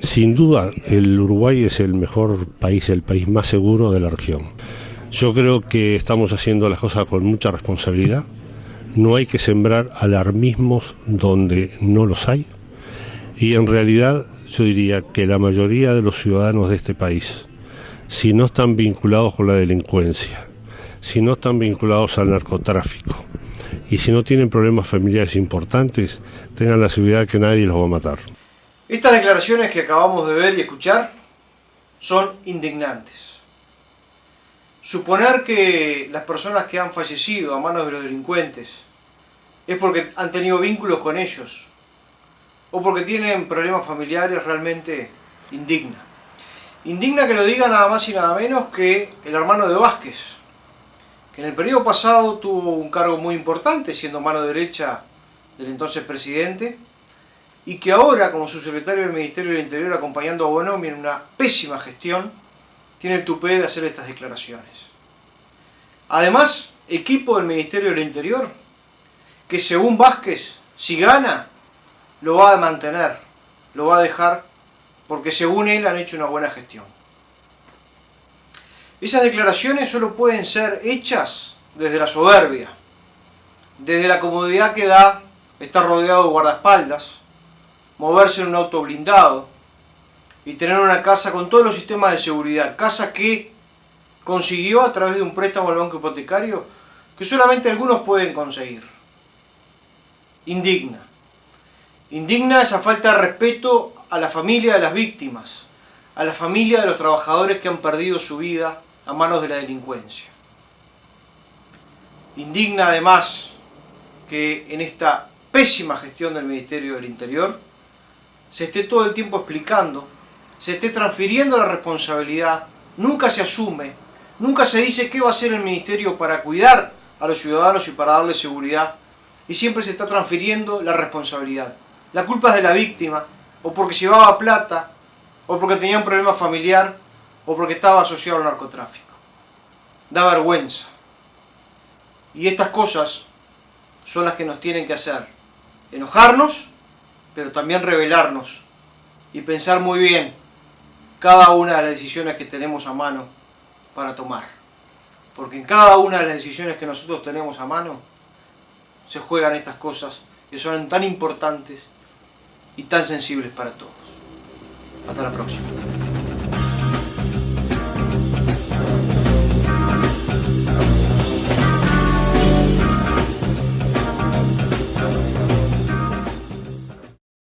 Sin duda, el Uruguay es el mejor país, el país más seguro de la región. Yo creo que estamos haciendo las cosas con mucha responsabilidad. No hay que sembrar alarmismos donde no los hay. Y en realidad yo diría que la mayoría de los ciudadanos de este país, si no están vinculados con la delincuencia, si no están vinculados al narcotráfico y si no tienen problemas familiares importantes, tengan la seguridad de que nadie los va a matar. Estas declaraciones que acabamos de ver y escuchar son indignantes. Suponer que las personas que han fallecido a manos de los delincuentes es porque han tenido vínculos con ellos o porque tienen problemas familiares realmente indigna. Indigna que lo diga nada más y nada menos que el hermano de Vázquez, que en el periodo pasado tuvo un cargo muy importante siendo mano derecha del entonces presidente y que ahora, como subsecretario del Ministerio del Interior, acompañando a Bonomi en una pésima gestión, tiene el tupé de hacer estas declaraciones. Además, equipo del Ministerio del Interior, que según Vázquez, si gana, lo va a mantener, lo va a dejar, porque según él han hecho una buena gestión. Esas declaraciones solo pueden ser hechas desde la soberbia, desde la comodidad que da estar rodeado de guardaespaldas, moverse en un auto blindado y tener una casa con todos los sistemas de seguridad. Casa que consiguió a través de un préstamo al banco hipotecario que solamente algunos pueden conseguir. Indigna. Indigna esa falta de respeto a la familia de las víctimas, a la familia de los trabajadores que han perdido su vida a manos de la delincuencia. Indigna además que en esta pésima gestión del Ministerio del Interior se esté todo el tiempo explicando, se esté transfiriendo la responsabilidad, nunca se asume, nunca se dice qué va a hacer el Ministerio para cuidar a los ciudadanos y para darles seguridad, y siempre se está transfiriendo la responsabilidad. La culpa es de la víctima, o porque llevaba plata, o porque tenía un problema familiar, o porque estaba asociado al narcotráfico. Da vergüenza. Y estas cosas son las que nos tienen que hacer enojarnos pero también revelarnos y pensar muy bien cada una de las decisiones que tenemos a mano para tomar. Porque en cada una de las decisiones que nosotros tenemos a mano se juegan estas cosas que son tan importantes y tan sensibles para todos. Hasta la próxima.